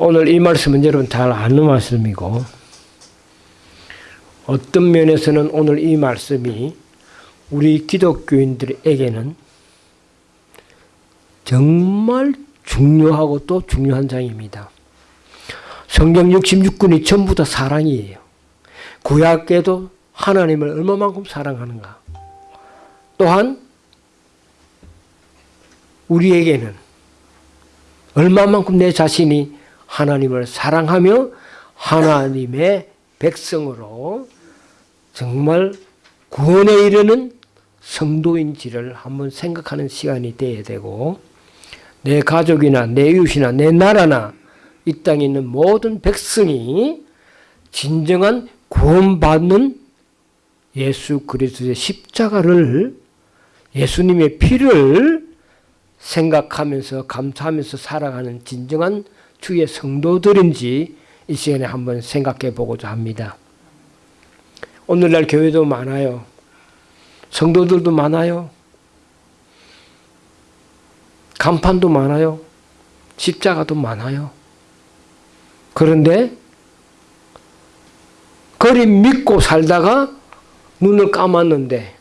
오늘 이 말씀은 여러분 잘 아는 말씀이고 어떤 면에서는 오늘 이 말씀이 우리 기독교인들에게는 정말 중요하고 또 중요한 장입니다. 성경 66권이 전부 다 사랑이에요. 구약에도 하나님을 얼마만큼 사랑하는가. 또한 우리에게는 얼마만큼 내 자신이 하나님을 사랑하며 하나님의 백성으로 정말 구원에 이르는 성도인지를 한번 생각하는 시간이 되어야 되고 내 가족이나 내 이웃이나 내 나라나 이 땅에 있는 모든 백성이 진정한 구원받는 예수 그리스도의 십자가를 예수님의 피를 생각하면서 감사하면서 살아가는 진정한 주의 성도들인지 이 시간에 한번 생각해 보고자 합니다. 오늘날 교회도 많아요. 성도들도 많아요. 간판도 많아요. 십자가도 많아요. 그런데 그리 믿고 살다가 눈을 감았는데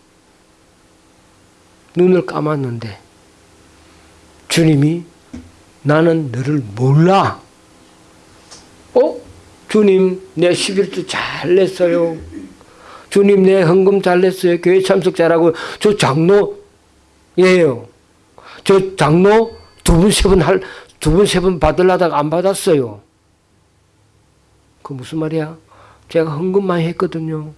눈을 감았는데 주님이 나는 너를 몰라. 어? 주님 내 11주 잘 냈어요. 주님 내 헌금 잘 냈어요. 교회 참석 잘하고 저 장로예요. 저 장로 두 번, 세번 할, 두 번, 세번 받으려다가 안 받았어요. 그 무슨 말이야? 제가 헌금 많이 했거든요.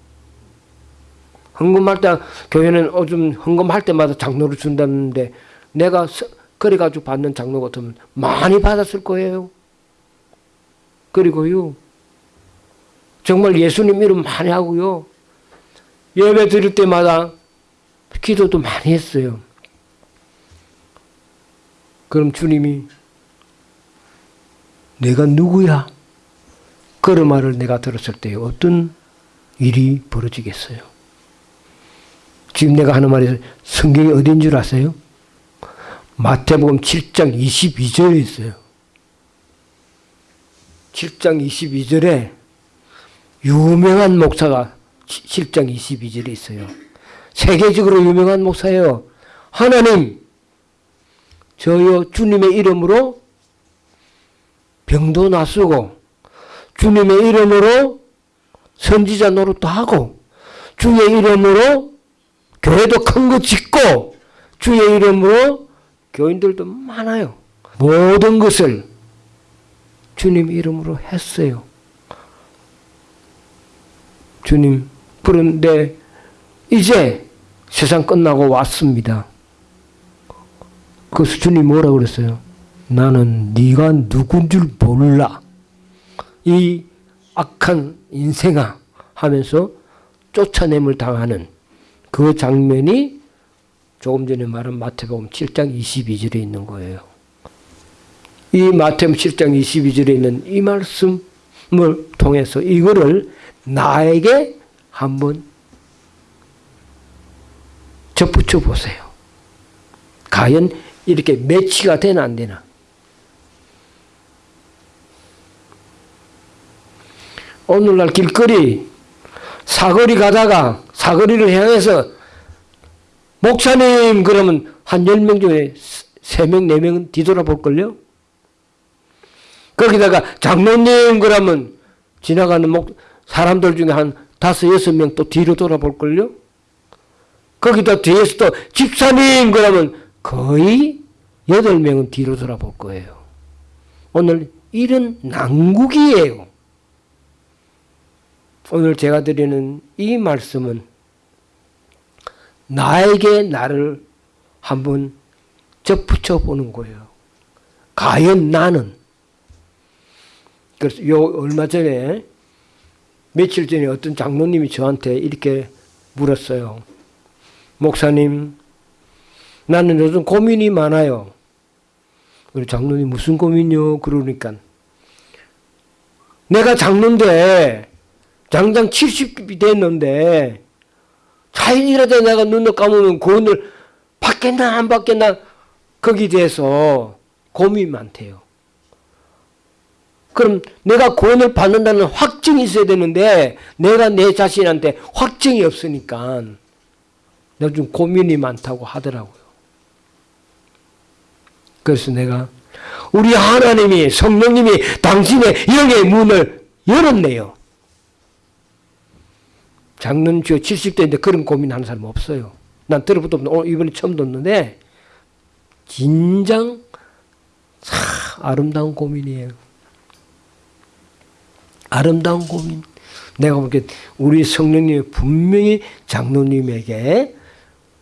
헌금할 때, 교회는 요즘 헌금할 때마다 장로를 준다는데, 내가 그래가지고 받는 장로 같으면 많이 받았을 거예요. 그리고요, 정말 예수님 이름 많이 하고요, 예배 드릴 때마다 기도도 많이 했어요. 그럼 주님이 내가 누구야? 그런 말을 내가 들었을 때 어떤 일이 벌어지겠어요? 지금 내가 하는 말이 성경이 어딘 줄 아세요? 마태복음 7장 22절에 있어요. 7장 22절에 유명한 목사가 7장 22절에 있어요. 세계적으로 유명한 목사예요. 하나님, 저요 주님의 이름으로 병도 낫쓰고 주님의 이름으로 선지자 노릇도 하고 주의 이름으로 교회도 큰 거 짓고 주의 이름으로 교인들도 많아요. 모든 것을 주님 이름으로 했어요. 주님, 그런데 이제 세상 끝나고 왔습니다. 그래서 주님 뭐라 그랬어요? 나는 네가 누군 줄 몰라. 이 악한 인생아 하면서 쫓아냄을 당하는 그 장면이 조금 전에 말한 마태복음 7장 22절에 있는 거예요. 이 마태복음 7장 22절에 있는 이 말씀을 통해서 이거를 나에게 한번 접붙여 보세요. 과연 이렇게 매치가 되나 안 되나? 오늘날 길거리 사거리 가다가 사거리를 향해서 목사님 그러면 한 10명 중에 3명, 4명은 뒤돌아볼걸요? 거기다가 장로님 그러면 지나가는 목, 사람들 중에 한 다섯, 여섯 명 또 뒤로 돌아볼걸요? 거기다 뒤에서 또 집사님 그러면 거의 여덟 명은 뒤로 돌아볼 거예요. 오늘 이런 난국이에요. 오늘 제가 드리는 이 말씀은 나에게 나를 한번 접붙여 보는 거예요. 과연 나는 그래서 요 얼마 전에 며칠 전에 어떤 장로님이 저한테 이렇게 물었어요. 목사님, 나는 요즘 고민이 많아요. 우리 장로님 무슨 고민이요? 그러니까 내가 장로인데 장장 70이 됐는데 자연이라도 내가 눈을 감으면 구원을 받겠나 안 받겠나 거기에 대해서 고민이 많대요. 그럼 내가 구원을 받는다는 확증이 있어야 되는데 내가 내 자신한테 확증이 없으니까 내가 좀 고민이 많다고 하더라고요. 그래서 내가 우리 하나님이 성령님이 당신의 영의 문을 열었네요. 작년 주 70대인데 그런 고민하는 사람 없어요. 난 들어보도 없는데 오늘 이번에 처음 듣는데 진정 참 아름다운 고민이에요. 아름다운 고민. 내가 보기에 우리 성령님이 분명히 장로님에게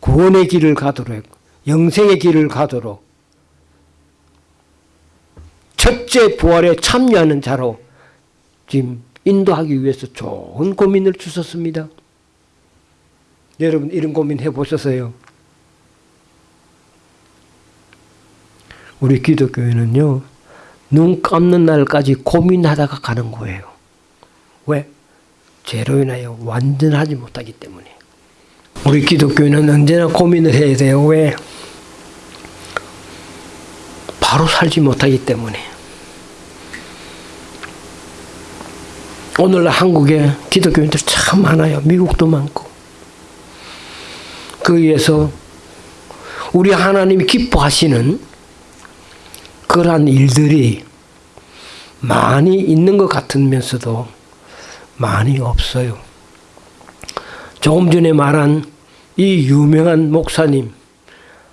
구원의 길을 가도록 영생의 길을 가도록 첫째 부활에 참여하는 자로 지금 인도하기 위해서 좋은 고민을 주셨습니다. 여러분 이런 고민 해보셨어요? 우리 기독교회는요. 눈 감는 날까지 고민하다가 가는 거예요. 왜? 죄로 인하여 완전하지 못하기 때문에. 우리 기독교회는 언제나 고민을 해야 돼요. 왜? 바로 살지 못하기 때문에. 오늘날 한국에 기독교인들 참 많아요. 미국도 많고. 거기에서 우리 하나님이 기뻐하시는 그러한 일들이 많이 있는 것 같으면서도 많이 없어요. 조금 전에 말한 이 유명한 목사님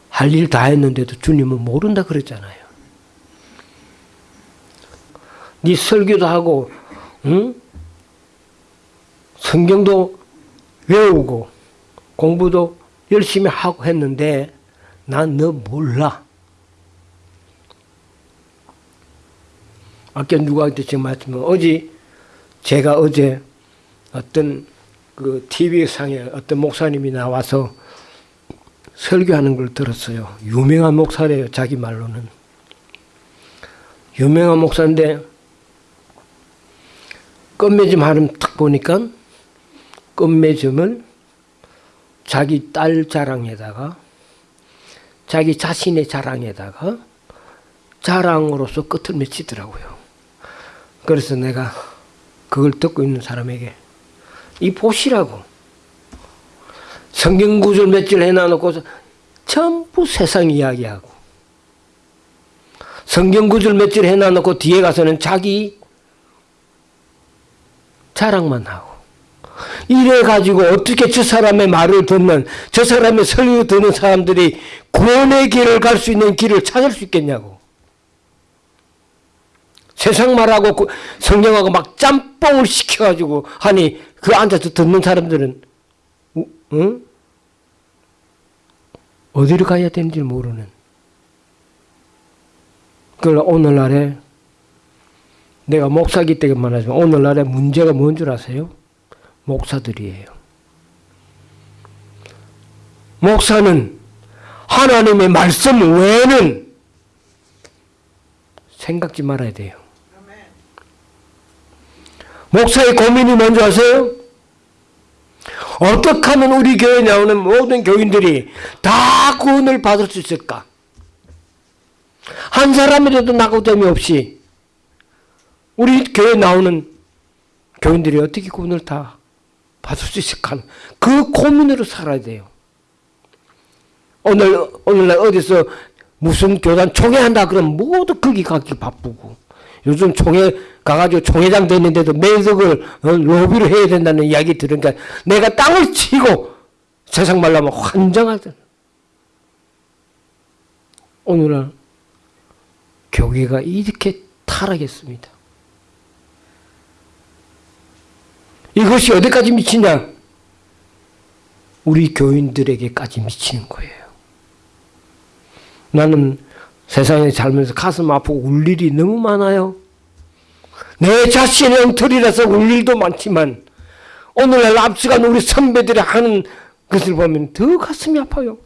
할 일 다 했는데도 주님은 모른다 그랬잖아요. 네 설교도 하고 응? 성경도 외우고 공부도 열심히 하고 했는데 난 너 몰라. 아까 누구한테 지금 말씀은 어제 제가 어제 어떤 그 TV 상에 어떤 목사님이 나와서 설교하는 걸 들었어요. 유명한 목사래요. 자기 말로는. 유명한 목사인데 끝맺음 하름 탁 보니까 끝맺음을 자기 딸 자랑에다가 자기 자신의 자랑에다가 자랑으로서 끝을 맺히더라고요. 그래서 내가 그걸 듣고 있는 사람에게 이 보시라고 성경 구절 몇 줄 해놔놓고서 전부 세상 이야기하고 성경 구절 몇 줄 해놔놓고 뒤에 가서는 자기 자랑만 하고 이래 가지고 어떻게 저 사람의 말을 듣는 저 사람의 설교 듣는 사람들이 구원의 길을 갈 수 있는 길을 찾을 수 있겠냐고 세상 말하고 그 성경하고 막 짬뽕을 시켜가지고 하니 그 앉아서 듣는 사람들은 응? 어디로 가야 되는지 모르는 그걸 오늘날에 내가 목사기 때문에 말하지만 오늘날에 문제가 뭔 줄 아세요? 목사들이에요. 목사는 하나님의 말씀 외에는 생각지 말아야 돼요. 목사의 고민이 뭔지 아세요? 어떻게 하면 우리 교회에 나오는 모든 교인들이 다 구원을 받을 수 있을까? 한 사람이라도 낙오됨이 없이 우리 교회에 나오는 교인들이 어떻게 구원을 다 받을 수 있을까? 그 고민으로 살아야 돼요. 오늘, 오늘날 어디서 무슨 교단 총회한다 그러면 모두 거기 가기 바쁘고 요즘 총회 가가지고 총회장 됐는데도 매덕을 어, 로비를 해야 된다는 이야기 들으니까 내가 땅을 치고 세상 말로 하면 환장하더 오늘날 교회가 이렇게 타락했습니다. 이것이 어디까지 미치냐? 우리 교인들에게까지 미치는 거예요. 나는 세상에 살면서 가슴 아프고 울 일이 너무 많아요. 내 자신의 엉터리라서 울 일도 많지만 오늘날 앞서간 우리 선배들이 하는 것을 보면 더 가슴이 아파요.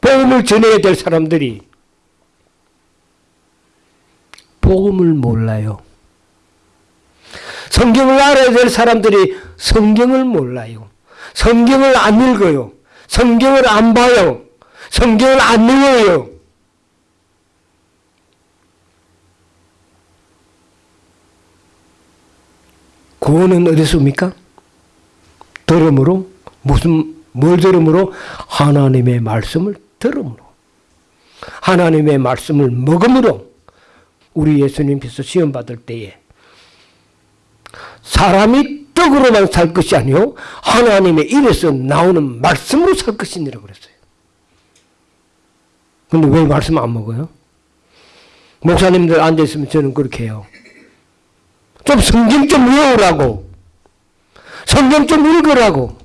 복음을 전해야 될 사람들이 복음을 몰라요. 성경을 알아야 될 사람들이 성경을 몰라요. 성경을 안 읽어요. 성경을 안 봐요. 성경을 안 읽어요. 구원은 어디서 옵니까? 들음으로 무슨 뭘 들음으로 하나님의 말씀을 들음으로 하나님의 말씀을 먹음으로 우리 예수님께서 시험 받을 때에 사람이 떡으로만 살 것이 아니요 하나님의 입에서 나오는 말씀으로 살 것이니라 그랬어요. 근데 왜 말씀 안 먹어요? 목사님들 앉아 있으면 저는 그렇게 해요. 좀 성경 좀 외우라고. 성경 좀 읽으라고.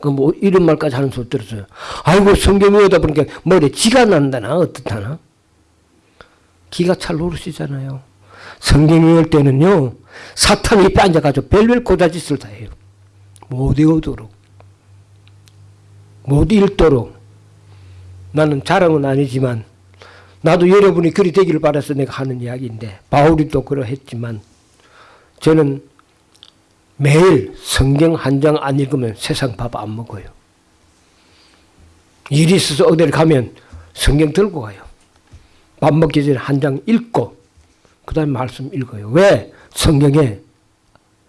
그 뭐 이런 말까지 하는 소리 들었어요. 아이고 성경 외우다 보니까 머리에 지가 난다나 어떻다나. 기가 찰 노릇이잖아요. 성경 외울 때는요. 사탄이 앉아가지고 별별 고자짓을 다 해요. 못 외우도록. 못 읽도록. 나는 자랑은 아니지만 나도 여러분이 그리 되기를 바라서 내가 하는 이야기인데 바울이 또 그러했지만 저는 매일 성경 한 장 안 읽으면 세상 밥 안 먹어요. 일이 있어서 어디를 가면 성경 들고 가요. 밥 먹기 전에 한 장 읽고 그 다음에 말씀 읽어요. 왜? 성경에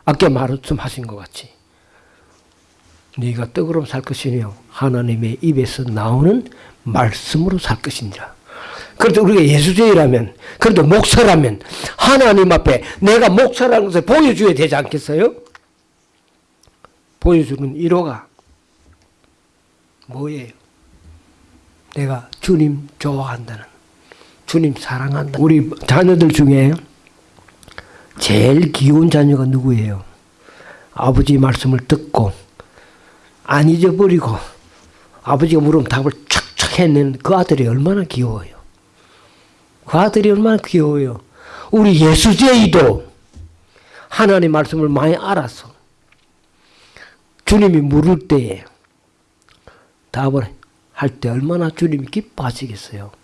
아까 말씀하신 것 같이 네가 떡으로 살 것이며 하나님의 입에서 나오는 말씀으로 살 것이니라. 그래도 우리가 예수제이라면 그래도 목사라면 하나님 앞에 내가 목사라는 것을 보여줘야 되지 않겠어요? 보여주는 1호가 뭐예요? 내가 주님 좋아한다는 주님 사랑한다. 우리 자녀들 중에 제일 귀여운 자녀가 누구예요? 아버지 말씀을 듣고 안 잊어버리고 아버지가 물으면 답을 촥촥 해내는 그 아들이 얼마나 귀여워요. 그 아들이 얼마나 귀여워요. 우리 예수제이도 하나님 말씀을 많이 알아서 주님이 물을 때에 답을 할 때 얼마나 주님이 기뻐하시겠어요.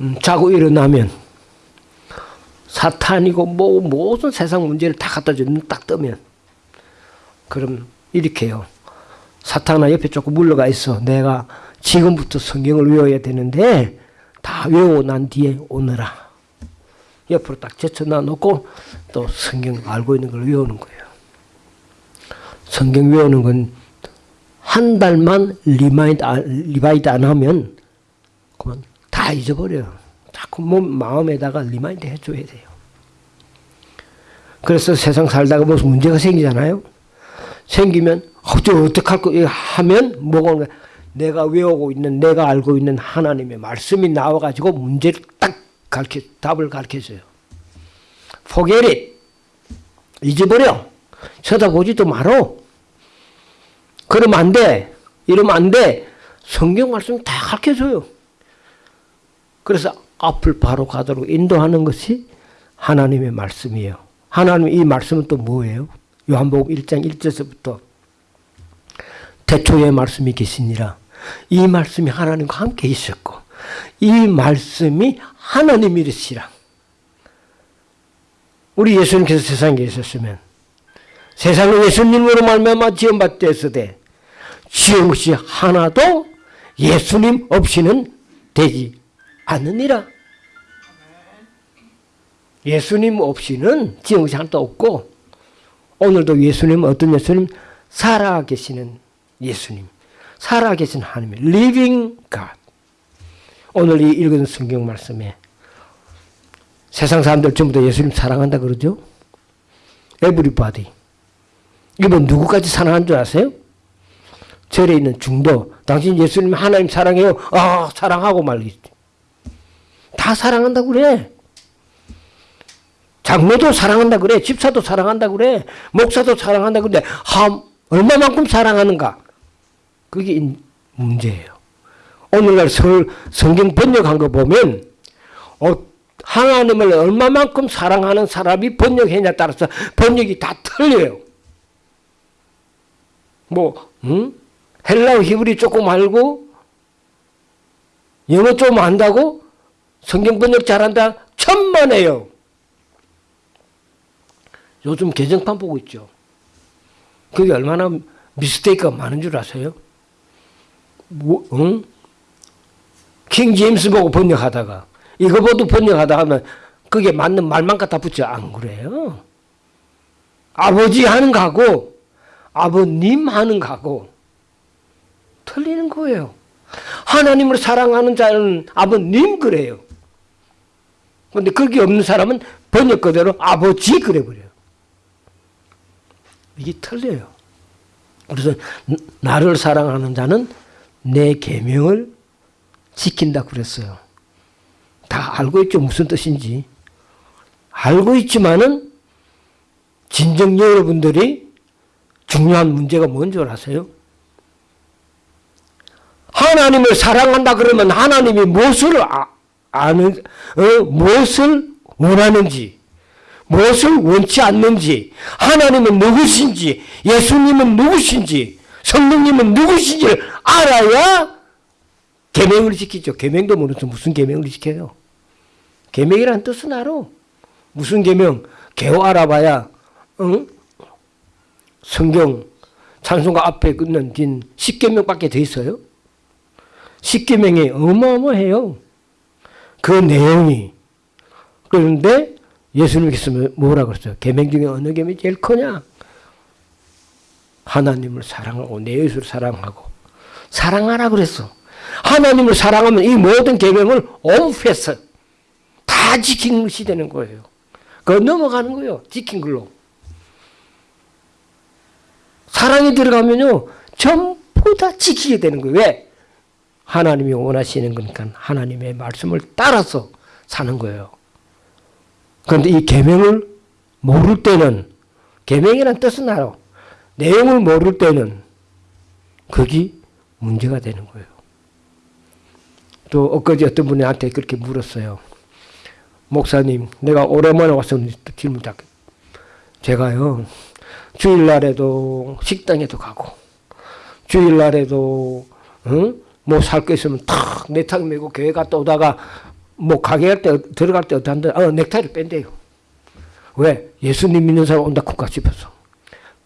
음, 자고 일어나면 사탄이고 뭐 모든 세상 문제를 다 갖다 주는 딱 뜨면 그럼 이렇게요. 사탄아 옆에 조금 물러가 있어. 내가 지금부터 성경을 외워야 되는데 다 외우고 난 뒤에 오너라. 옆으로 딱 제쳐놔 놓고 또 성경 알고 있는 걸 외우는 거예요. 성경 외우는 건 한 달만 remind, revive 안 하면 그만 다 잊어버려요. 자꾸 몸, 마음에다가 remind 해줘야 돼요. 그래서 세상 살다가 무슨 문제가 생기잖아요. 생기면 어쩌 어떡할 거 하면 뭐가 오는. 내가 외우고 있는 내가 알고 있는 하나님의 말씀이 나와가지고 문제를 딱 가르쳐 답을 가르쳐줘요. It. 잊어버려. 쳐다보지도 말어. 그러면 안 돼. 이러면 안 돼. 성경 말씀 다 가르쳐줘요. 그래서 앞을 바로 가도록 인도하는 것이 하나님의 말씀이에요. 하나님 이 말씀은 또 뭐예요? 요한복음 1장 1절서부터 태초에 말씀이 계시니라. 이 말씀이 하나님과 함께 있었고 이 말씀이 하나님이시라. 우리 예수님께서 세상에 계셨으면 세상은 예수님으로 말미암아 지음받되었으되 지은 것이 하나도 예수님 없이는 되지 않느니라. 예수님 없이는 하나도 없고 오늘도 예수님 어떤 예수님? 살아계시는 예수님. 살아계신 하나님. living God. 오늘 이 읽은 성경 말씀에 세상 사람들 전부 다 예수님 사랑한다 그러죠? everybody. 이번 누구까지 사랑한 줄 아세요? 절에 있는 중도. 당신 예수님 하나님 사랑해요. 아, 사랑하고 말겠지. 다 사랑한다 그래. 장모도 사랑한다 그래. 집사도 사랑한다 그래. 목사도 사랑한다 그래. 하, 얼마만큼 사랑하는가? 그게 문제예요. 오늘날 설, 성경 번역한 거 보면 어, 하나님을 얼마만큼 사랑하는 사람이 번역했냐에 따라서 번역이 다 틀려요. 뭐 응? 헬라어 히브리 조금 알고 영어 좀 안다고 성경 번역 잘한다 천만에요. 요즘 개정판 보고 있죠. 그게 얼마나 미스테이크가 많은 줄 아세요? 뭐, 응? 킹 제임스 보고 번역하다가 이거 보고 번역하다 하면 그게 맞는 말만 갖다 붙여. 안 그래요. 아버지 하는 거하고 아버님 하는 거하고 틀리는 거예요. 하나님을 사랑하는 자는 아버님 그래요. 근데 그게 없는 사람은 번역 그대로 아버지 그래 버려요. 이게 틀려요. 그래서 나를 사랑하는 자는 내 계명을 지킨다 그랬어요. 다 알고 있죠 무슨 뜻인지. 알고 있지만은 진정 여러분들이 중요한 문제가 뭔 줄 아세요? 하나님을 사랑한다 그러면 하나님이 무엇을 아, 아는 어, 무엇을 원하는지 무엇을 원치 않는지 하나님은 누구신지 예수님은 누구신지 성령님은 누구신지를 알아야 계명을 지키죠. 계명도 모르면서 무슨 계명을 지켜요? 계명이라는 뜻은 알아. 무슨 계명? 개호 알아봐야 응? 성경 찬송가 앞에 끝난 긴 10계명밖에 더 있어요. 10계명이 어마어마해요. 그 내용이. 그런데 예수님께서 뭐라 그랬어요? 계명 중에 어느 계명이 제일 크냐? 하나님을 사랑하고 내 예수를 사랑하고 사랑하라 그랬어. 하나님을 사랑하면 이 모든 계명을 엄폐해서 다 지킨 것이 되는 거예요. 그 넘어가는 거예요. 지킨 걸로. 사랑이 들어가면요. 전부 다 지키게 되는 거예요. 왜? 하나님이 원하시는 거니까 하나님의 말씀을 따라서 사는 거예요. 그런데 이 계명을 모를 때는 계명이란 뜻은 알아. 내용을 모를 때는 그게 문제가 되는 거예요. 또 엊그제 어떤 분이 한테 그렇게 물었어요. 목사님, 내가 오랜만에 와서 질문 딱. 제가요, 주일날에도 식당에도 가고, 주일날에도, 응? 뭐 살 거 있으면 탁 넥타이 메고 교회 갔다 오다가 뭐 가게 할 때 들어갈 때 어떤 어 넥타이를 뺀대요. 왜? 예수님 믿는 사람 온다 국가 싶어서.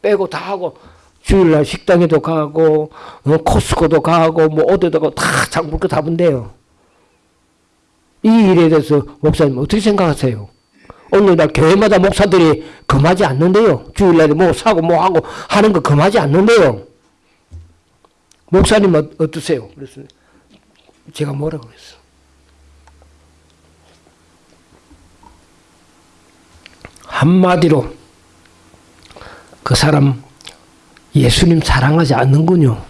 빼고 다 하고 주일날 식당에도 가고 어, 코스코도 가고 뭐 어디다가 다 장볼거 다 본대요. 이 일에 대해서 목사님 어떻게 생각하세요? 오늘날 교회마다 목사들이 금하지 않는데요. 주일날에 뭐 사고 뭐 하고 하는 거 금하지 않는데요. 목사님 어떠세요? 그래서 제가 뭐라고 그랬어? 한마디로 그 사람 예수님 사랑하지 않는군요.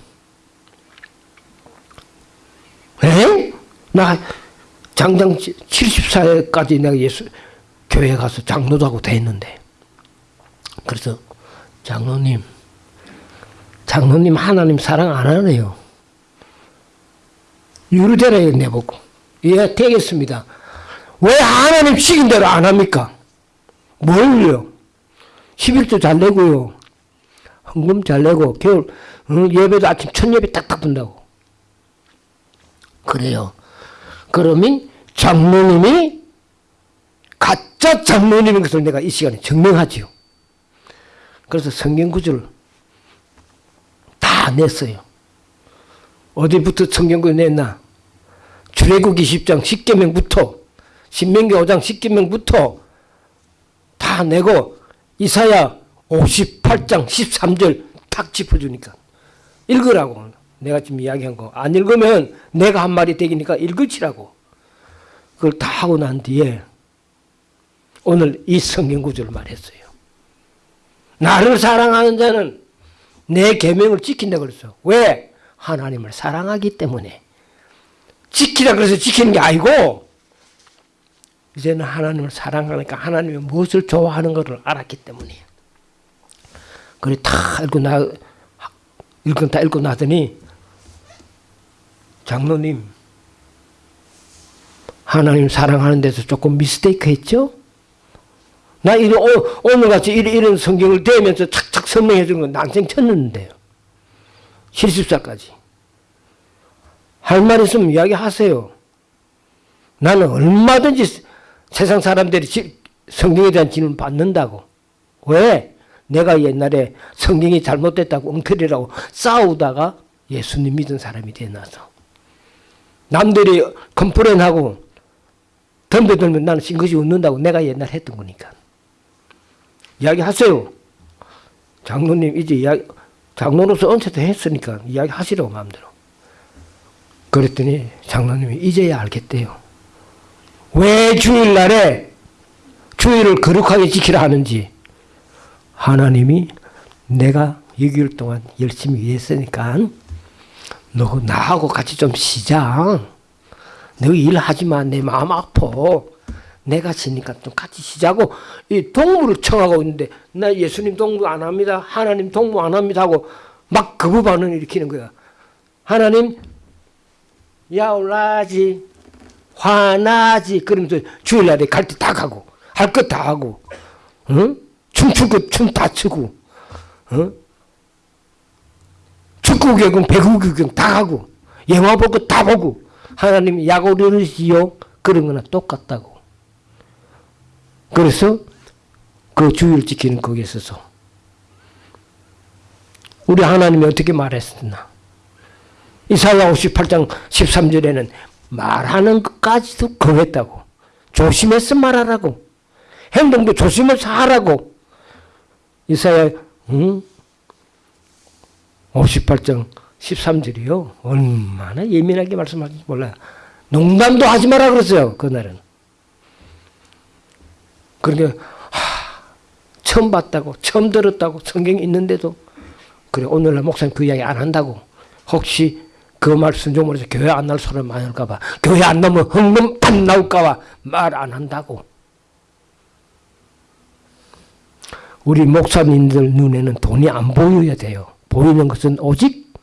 에? 나 장장 74회까지 내가 예수 교회 가서 장로도 하고 됐는데 그래서 장로님 장로님 하나님 사랑 안 하네요. 유르대라에 내보고 예 되겠습니다. 왜 하나님 시킨 대로 안 합니까? 뭘요? 11조 잘 내고요. 헌금 잘 내고 겨울 응, 예배도 아침 첫 예배 딱딱 본다고. 그래요. 그러면 장로님이 가짜 장로님인 것을 내가 이 시간에 증명하지요. 그래서 성경 구절을 다 냈어요. 어디부터 성경 구절 냈나? 출애굽기 10장 10계명부터 신명기 5장 10계명부터 다 내고 이사야 58장 13절 탁 짚어주니까 읽으라고 내가 지금 이야기한 거 안 읽으면 내가 한 말이 되기니까 읽으시라고 그걸 다 하고 난 뒤에 오늘 이 성경 구절을 말했어요. 나를 사랑하는 자는 내 계명을 지킨다 그랬어. 왜? 하나님을 사랑하기 때문에 지키라 그래서 지키는 게 아니고 이제는 하나님을 사랑하니까 하나님이 무엇을 좋아하는 것을 알았기 때문이에요. 그래 다 읽고 나 읽고 다 읽고 나더니 장로님 하나님 사랑하는 데서 조금 미스테이크 했죠? 나 이런 오늘 같이 이런, 성경을 대면서 착착 설명해 주는 건 난생 쳤는데요. 실습사까지. 할 말 있으면 이야기하세요. 나는 얼마든지 세상 사람들이 성경에 대한 질문 받는다고. 왜? 내가 옛날에 성경이 잘못됐다고 엉터리라고 싸우다가 예수님 믿은 사람이 되나서. 남들이 complain하고 덤벼들면 나는 싱긋이 웃는다고 내가 옛날 했던 거니까. 이야기하세요. 장로님 이제 이야기, 장로로서 언체도 했으니까 이야기하시라고 마음대로. 그랬더니 장로님이 이제야 알겠대요. 왜 주일날에 주일을 거룩하게 지키라 하는지 하나님이 내가 6개월 동안 열심히 일했으니까 너 나하고 같이 좀 쉬자. 너 일하지 마. 내 마음 아파. 내가 쉬니까 좀 같이 쉬자고 이 동무를 청하고 있는데 나 예수님 동무 안 합니다. 하나님 동무 안 합니다 하고 막 거부 반응을 일으키는 거야. 하나님 야올라지 화나지 그러면서 주일날에 갈 때 다 가고 할 것 다 하고 응? 춤출 것 춤 다 추고 응? 축구 구경 배구 구경 다 하고 영화 볼거다 보고 하나님이 약오르시오 그런 거나 똑같다고 그래서 그 주의를 지키는 거기에 있어서 우리 하나님이 어떻게 말했었나? 이사야 58장 13절에는 말하는 것까지도 거했다고. 조심해서 말하라고. 행동도 조심해서 하라고. 이사야 응? 58장 13절이요? 얼마나 예민하게 말씀하는지 몰라요. 농담도 하지 마라 그랬어요 그날은 그러니까 하, 처음 봤다고 처음 들었다고 성경에 있는데도 그래 오늘날 목사님 그 이야기 안 한다고. 혹시 그말 순종을 해서 교회 안 나올 사람 많을까 봐. 교회 안 나오면 흥금 안 나올까 봐 말 안 한다고. 우리 목사님들 눈에는 돈이 안 보여야 돼요. 보이는 것은 오직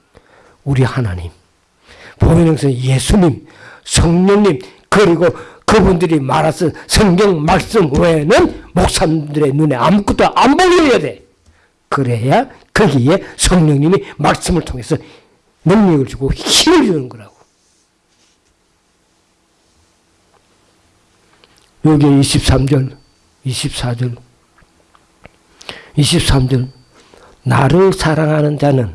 우리 하나님. 보이는 것은 예수님 성령님 그리고 그분들이 말하신 성경 말씀 외에는 목사님들의 눈에 아무것도 안 보여야 돼 그래야 거기에 성령님이 말씀을 통해서 능력을 주고 힘을 주는 거라고. 여기 23절, 24절, 23절 나를 사랑하는 자는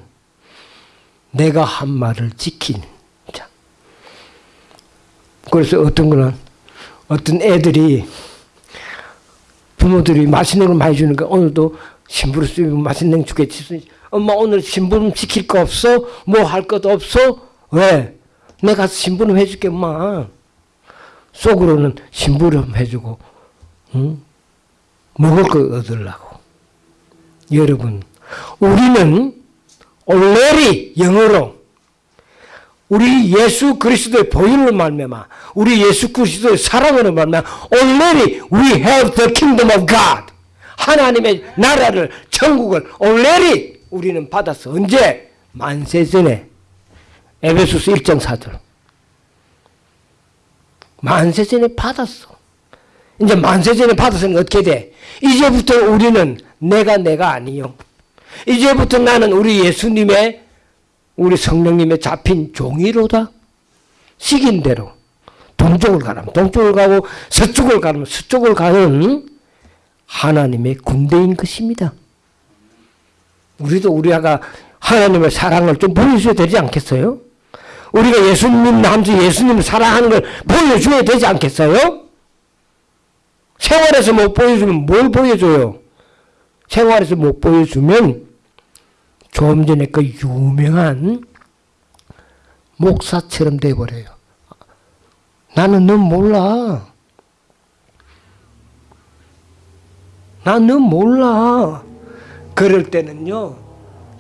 내가 한 말을 지킨 자. 그래서 어떤 거는 어떤 애들이 부모들이 맛있는 걸 많이 주니까 오늘도 신부를 쓰면 맛있는 거 주겠지. 엄마 오늘 신부름 시킬 거 없어? 뭐 할 것도 없어? 왜? 내가 신부름 해줄게 엄마. 속으로는 신부름 해주고 응? 먹을 거 얻으려고. 여러분 우리는 already 영어로 우리 예수 그리스도의 보혈을 말미암아 우리 예수 그리스도의 사랑으로 말미암아 already we have the kingdom of God 하나님의 나라를 천국을 already 우리는 받았어. 언제? 만세 전에. 에베소스 1장 4절. 만세 전에 받았어. 이제 만세 전에 받았으니 어떻게 돼? 이제부터 우리는 내가 내가 아니요. 이제부터 나는 우리 예수님의 우리 성령님의 잡힌 종이로다. 시긴 대로. 동쪽을 가라면 동쪽을 가고 서쪽을 가면 서쪽을 가는 하나님의 군대인 것입니다. 우리도 우리가 하나님의 사랑을 좀 보여줘야 되지 않겠어요? 우리가 예수님 남주 예수님을 사랑하는 걸 보여줘야 되지 않겠어요? 생활에서 못 보여주면 뭘 보여줘요? 생활에서 못 보여주면 조금 전에 그 유명한 목사처럼 돼버려요. 나는 넌 몰라. 나는 몰라. 그럴 때는요.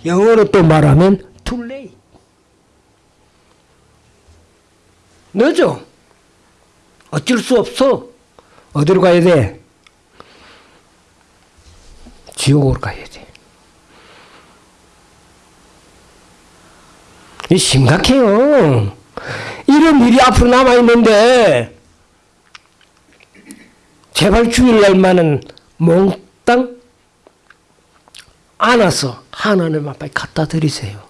영어로 또 말하면 too late. 늦어. 어쩔 수 없어. 어디로 가야 돼? 지옥으로 가야 돼. 이 심각해요. 이런 일이 앞으로 남아있는데, 제발 주일날만은 몽땅 안아서 하나님 앞에 갖다 드리세요.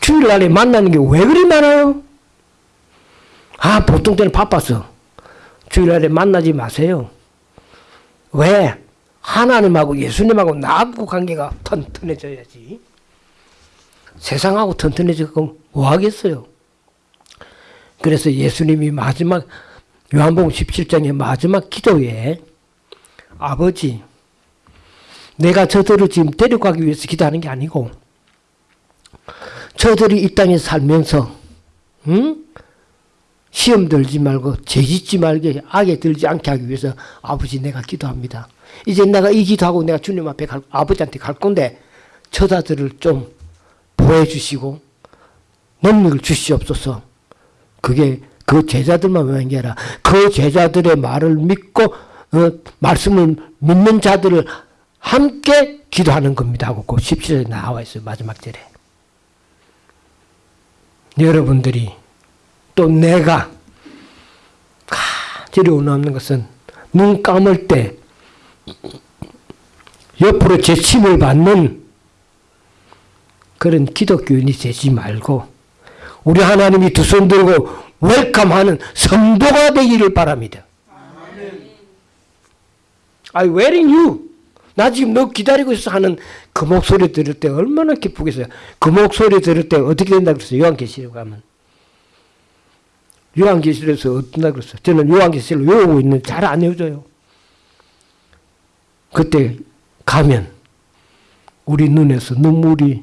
주일날에 만나는 게 왜 그리 많아요? 아, 보통 때는 바빠서. 주일날에 만나지 마세요. 왜? 하나님하고 예수님하고 나하고 관계가 튼튼해져야지. 세상하고 튼튼해지고 뭐 하겠어요? 그래서 예수님이 마지막 요한복음 17장의 마지막 기도에 아버지 내가 저들을 지금 데려가기 위해서 기도하는 게 아니고 저들이 이 땅에 살면서 응? 시험 들지 말고 죄 짓지 말게 악에 들지 않게 하기 위해서 아버지 내가 기도합니다. 이제 내가 이 기도하고 내가 주님 앞에 갈, 아버지한테 갈 건데 저자들을 좀 보호해 주시고 능력을 주시옵소서. 그게 그 제자들만 외는 게 아니라 그 제자들의 말을 믿고 어, 말씀을 믿는 자들을 함께 기도하는 겁니다 하고 그 17절에 나와 있어요. 마지막 절에. 여러분들이 또 내가 간절히 원하는 것은 눈 감을 때 옆으로 제침을 받는 그런 기독교인이 되지 말고 우리 하나님이 두 손 들고 웰컴하는 성도가 되기를 바랍니다. I waiting you. 나 지금 너 기다리고 있어 하는 그 목소리 들을 때 얼마나 기쁘겠어요. 그 목소리 들을 때 어떻게 된다 그랬어요. 요한계시록 가면. 요한계시록에서 어떤다 그랬어요. 저는 요한계시록 외우고 있는 잘 안 외워져요. 그때 가면 우리 눈에서 눈물이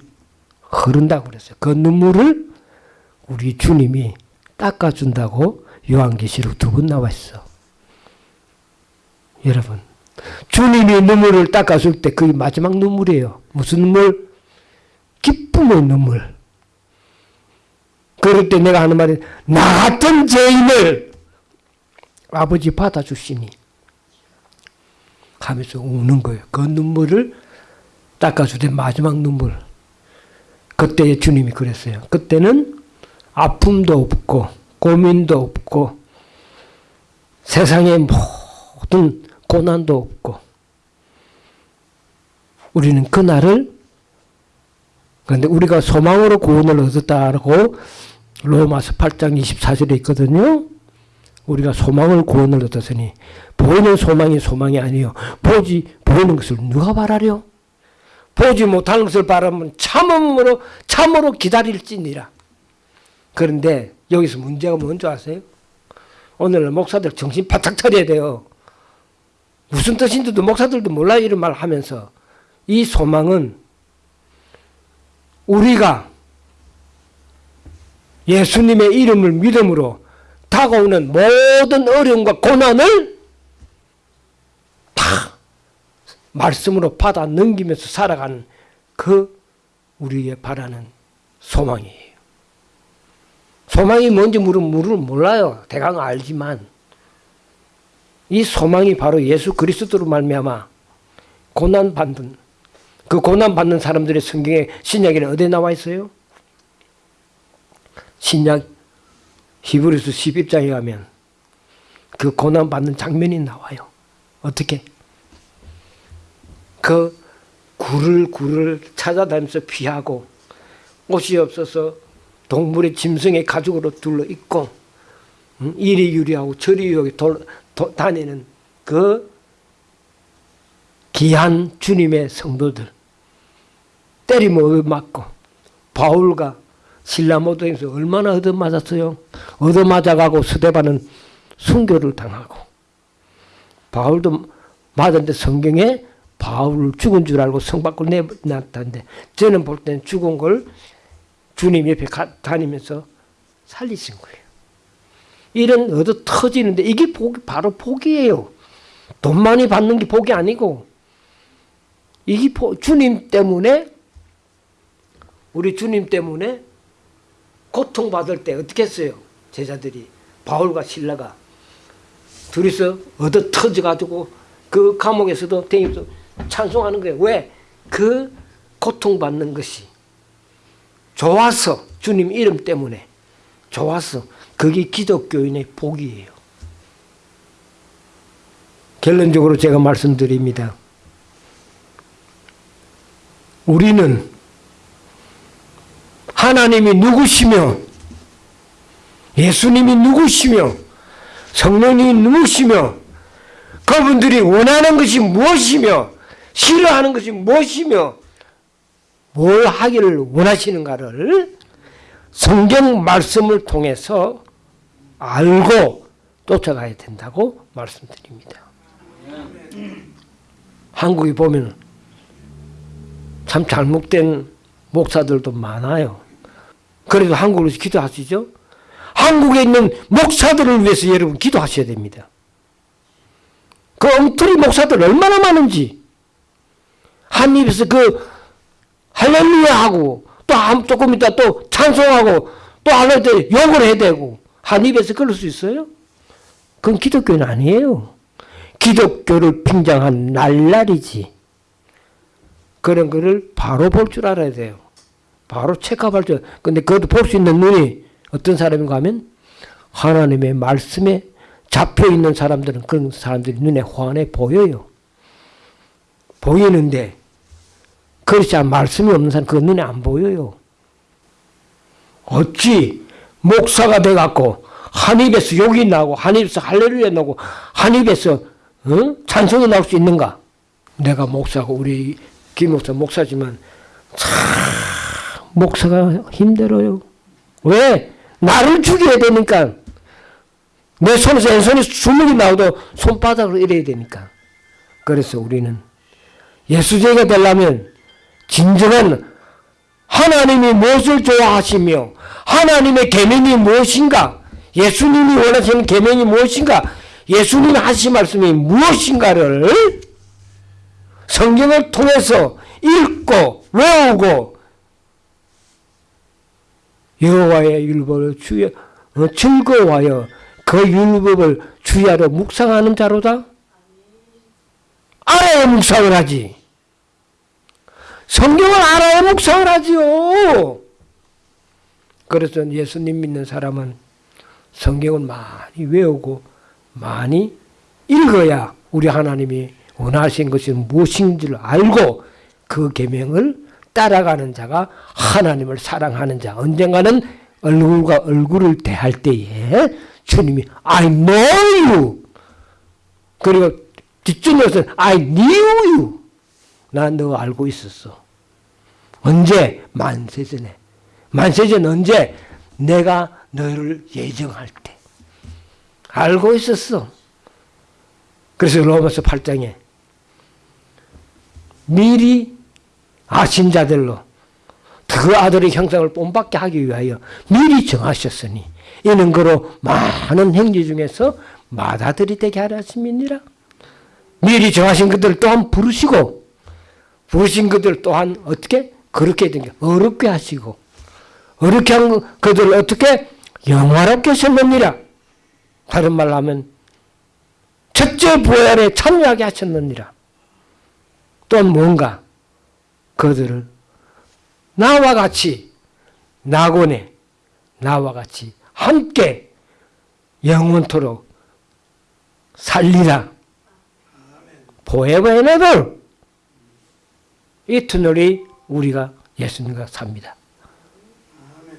흐른다고 그랬어요. 그 눈물을 우리 주님이 닦아준다고 요한계시록 두 번 나와 있어. 여러분, 주님이 눈물을 닦아줄 때 그게 마지막 눈물이에요. 무슨 눈물? 기쁨의 눈물. 그럴 때 내가 하는 말이 나 같은 죄인을 아버지 받아주시니 하면서 우는 거예요. 그 눈물을 닦아줄 때 마지막 눈물. 그때 주님이 그랬어요. 그때는 아픔도 없고 고민도 없고 세상의 모든 고난도 없고 우리는 그날을 그런데 우리가 소망으로 구원을 얻었다고 로마서 8장 24절에 있거든요. 우리가 소망을 구원을 얻었으니 보이는 소망이 소망이 아니요 보지 보이는 것을 누가 바라려? 보지 못하는 것을 바라면 참음으로 참으로 기다릴지니라. 그런데 여기서 문제가 뭔지 아세요? 오늘 목사들 정신 바짝 차려야 돼요. 무슨 뜻인지도 목사들도 몰라 이런 말 하면서 이 소망은 우리가 예수님의 이름을 믿음으로 다가오는 모든 어려움과 고난을 다 말씀으로 받아 넘기면서 살아가는 그 우리의 바라는 소망이에요. 소망이 뭔지 물으면 몰라요. 대강 알지만 이 소망이 바로 예수 그리스도로 말미암아 고난 받는 그 고난 받는 사람들의 성경에 신약에는 어디에 나와 있어요? 신약 히브리서 11장에 가면 그 고난 받는 장면이 나와요. 어떻게? 그 굴을 굴을 찾아다니면서 피하고 옷이 없어서 동물의 짐승의 가죽으로 둘러 입고 음? 이리 유리하고 저리 유리하게 돌, 도, 다니는 그 귀한 주님의 성도들 때리면 맞고 바울과 신라 모도에서 얼마나 얻어맞았어요. 얻어맞아가고 스데반은 순교를 당하고 바울도 맞았는데 성경에 바울 죽은 줄 알고 성 밖으로 내놨다는데 저는 볼 때는 죽은 걸 주님 옆에 가, 다니면서 살리신 거예요. 이런 얻어 터지는데 이게 복, 바로 복이에요. 돈 많이 받는 게 복이 아니고 이게 복, 주님 때문에 우리 주님 때문에 고통받을 때 어떻게 했어요? 제자들이 바울과 신라가 둘이서 얻어 터져가지고 그 감옥에서도 대입도 찬송하는 거예요. 왜? 그 고통받는 것이 좋아서 주님 이름 때문에 좋아서 그게 기독교인의 복이에요. 결론적으로 제가 말씀드립니다. 우리는 하나님이 누구시며 예수님이 누구시며 성령님이 누구시며 그분들이 원하는 것이 무엇이며 싫어하는 것이 무엇이며 뭘 하기를 원하시는가를 성경 말씀을 통해서 알고 쫓아가야 된다고 말씀드립니다. 한국에 보면 참 잘못된 목사들도 많아요. 그래도 한국으로 기도하시죠? 한국에 있는 목사들을 위해서 여러분 기도하셔야 됩니다. 그 엉터리 목사들 얼마나 많은지 한 입에서 그 할렐루야 하고 또 한- 조금 있다 또 찬송하고 또 할렐루야 욕을 해야 되고 한 입에서 그럴 수 있어요? 그건 기독교는 아니에요. 기독교를 빙장한 날날이지. 그런 거를 바로 볼 줄 알아야 돼요. 바로 체크할 줄. 근데 그것도 볼 수 있는 눈이 어떤 사람인가 하면 하나님의 말씀에 잡혀 있는 사람들은 그런 사람들이 눈에 환해 보여요. 보이는데 않은 말씀이 없는 사람 그 눈에 안 보여요. 어찌 목사가 돼갖고 한 입에서 욕이 나고 한 입에서 할렐루야 나고 한 입에서 어? 찬송이 나올 수 있는가? 내가 목사고 우리 김 목사 목사지만 참 목사가 힘들어요. 왜? 나를 죽여야 되니까. 내 손에서 왼손에 주먹이 나오도 손바닥으로 이래야 되니까. 그래서 우리는 예수제가 되려면 진정한 하나님이 무엇을 좋아하시며 하나님의 계명이 무엇인가 예수님이 원하시는 계명이 무엇인가 예수님이 하신 말씀이 무엇인가를 성경을 통해서 읽고 외우고 여호와의 율법을 주여 어, 즐거워하여 그 율법을 주야로 묵상하는 자로다. 알아야 묵상을 하지. 성경을 알아야 묵상을 하지요. 그래서 예수님 믿는 사람은 성경을 많이 외우고 많이 읽어야 우리 하나님이 원하신 것이 무엇인지를 알고 그 계명을 따라가는 자가 하나님을 사랑하는 자. 언젠가는 얼굴과 얼굴을 대할 때에 주님이 I know you. 그리고 뒷줄에서 I knew you. 나 너 알고 있었어. 언제? 만세전에. 만세전 언제? 내가 너를 예정할 때. 알고 있었어. 그래서 로마서 8장에 미리 아신 자들로 그 아들의 형상을 본받게 하기 위하여 미리 정하셨으니 이는 그로 많은 행위 중에서 마다들이 되게 하려 하심이니라. 미리 정하신 그들 또한 부르시고 부르신 그들 또한 어떻게 그렇게 된게 어렵게 하시고 어렵게 한 그들을 어떻게 영화롭게 하셨느니라. 다른 말로 하면 첫째 부활에 참여하게 하셨느니라. 또 뭔가 그들을 나와 같이 낙원에 나와 같이 함께 영원토록 살리라. and ever. 이터널이 우리가 예수님과 삽니다.